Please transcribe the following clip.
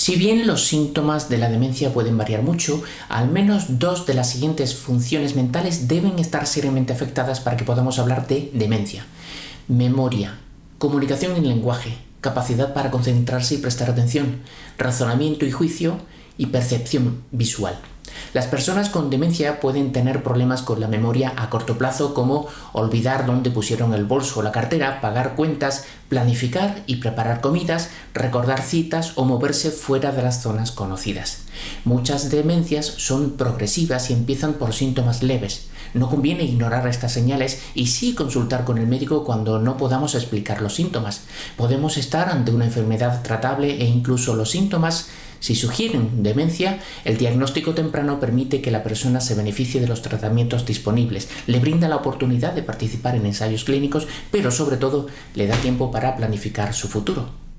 Si bien los síntomas de la demencia pueden variar mucho, al menos dos de las siguientes funciones mentales deben estar seriamente afectadas para que podamos hablar de demencia. Memoria, comunicación en lenguaje, capacidad para concentrarse y prestar atención, razonamiento y juicio y percepción visual. Las personas con demencia pueden tener problemas con la memoria a corto plazo como olvidar dónde pusieron el bolso o la cartera, pagar cuentas, planificar y preparar comidas, recordar citas o moverse fuera de las zonas conocidas. Muchas demencias son progresivas y empiezan por síntomas leves. No conviene ignorar estas señales y sí consultar con el médico cuando no podamos explicar los síntomas. Podemos estar ante una enfermedad tratable e incluso los síntomas si sugieren demencia, el diagnóstico temprano permite que la persona se beneficie de los tratamientos disponibles, le brinda la oportunidad de participar en ensayos clínicos, pero sobre todo le da tiempo para planificar su futuro.